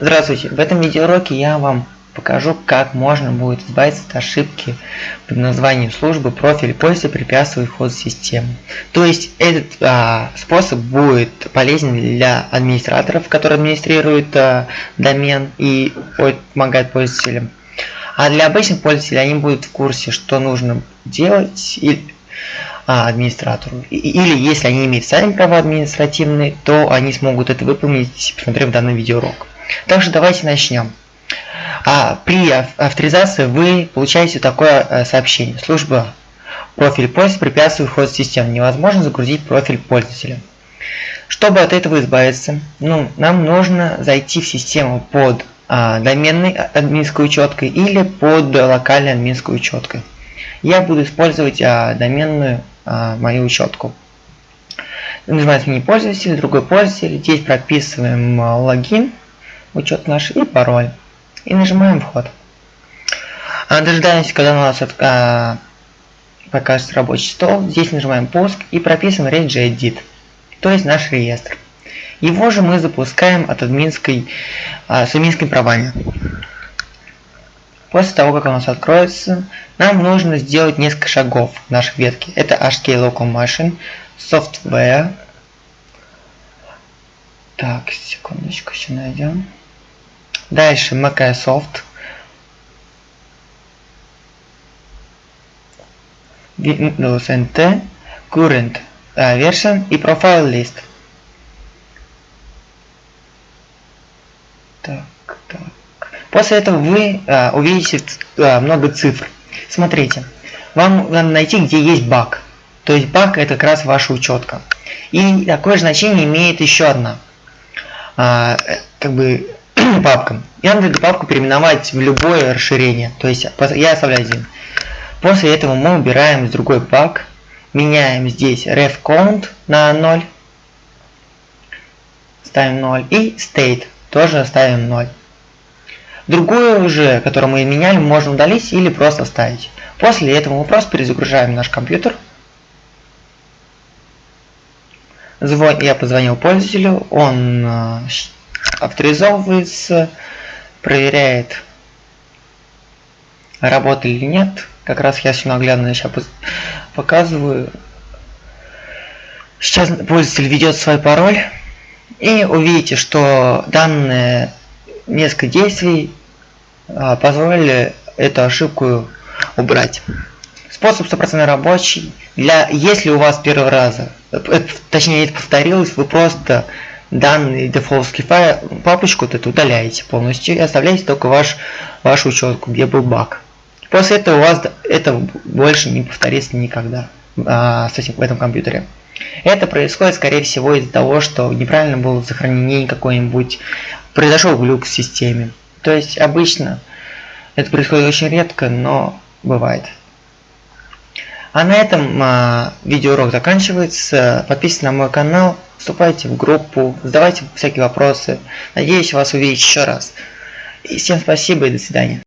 Здравствуйте! В этом видеоуроке я вам покажу, как можно будет избавиться от ошибки под названием службы профиль пользователя препятствует в систему. То есть этот а, способ будет полезен для администраторов, которые администрируют а, домен и помогают пользователям. А для обычных пользователей они будут в курсе, что нужно делать или, а, администратору. Или если они имеют сами права административные, то они смогут это выполнить, посмотрев данный видеоурок. Также давайте начнем. А при авторизации вы получаете такое э, сообщение. Служба профиль пользователя препятствует вход в систему. Невозможно загрузить профиль пользователя. Чтобы от этого избавиться, ну, нам нужно зайти в систему под а, доменной админской учеткой или под локальной админской учеткой. Я буду использовать а, доменную а, мою учетку. Нажимаем сменить пользователя, другой пользователь. Здесь прописываем а, логин учет наш и пароль. И нажимаем вход. А, дожидаемся, когда у нас а, покажется рабочий стол. Здесь нажимаем пуск и прописываем regedit, то есть наш реестр. Его же мы запускаем от админской, а, с админскими правами. После того, как у нас откроется, нам нужно сделать несколько шагов в нашей ветке. Это HK Local Machine, Software. Так, секундочку, еще найдем. Дальше Microsoft. Windows NT, Current uh, Version и Profile List. Так, так. После этого вы uh, увидите uh, много цифр. Смотрите, вам надо найти, где есть баг. То есть баг это как раз ваша учетка. И такое же значение имеет еще одна. А, как бы папкам. И надо эту папку переименовать в любое расширение. То есть я оставляю один. После этого мы убираем другой пак. Меняем здесь ref count на 0. Ставим 0. И state тоже ставим 0. Другую уже, которую мы меняли, можно удалить или просто вставить. После этого мы просто перезагружаем наш компьютер. Звон... Я позвонил пользователю, он э, авторизовывается, проверяет, работает или нет. Как раз я все наглядно сейчас показываю. Сейчас пользователь ведет свой пароль. И увидите, что данные несколько действий а, позволили эту ошибку убрать. Способ стопроцентно рабочий. Для, если у вас первый раз, э, точнее это повторилось, вы просто данный дефолтский файл, папочку вот эту удаляете полностью и оставляете только ваш, вашу учетку, где был баг. После этого у вас это больше не повторится никогда а, с этим, в этом компьютере. Это происходит, скорее всего, из-за того, что неправильно было сохранение какой-нибудь, произошел глюк в системе. То есть обычно это происходит очень редко, но бывает. А на этом а, видеоурок заканчивается. Подписывайтесь на мой канал, вступайте в группу, задавайте всякие вопросы. Надеюсь вас увидеть еще раз. И всем спасибо и до свидания.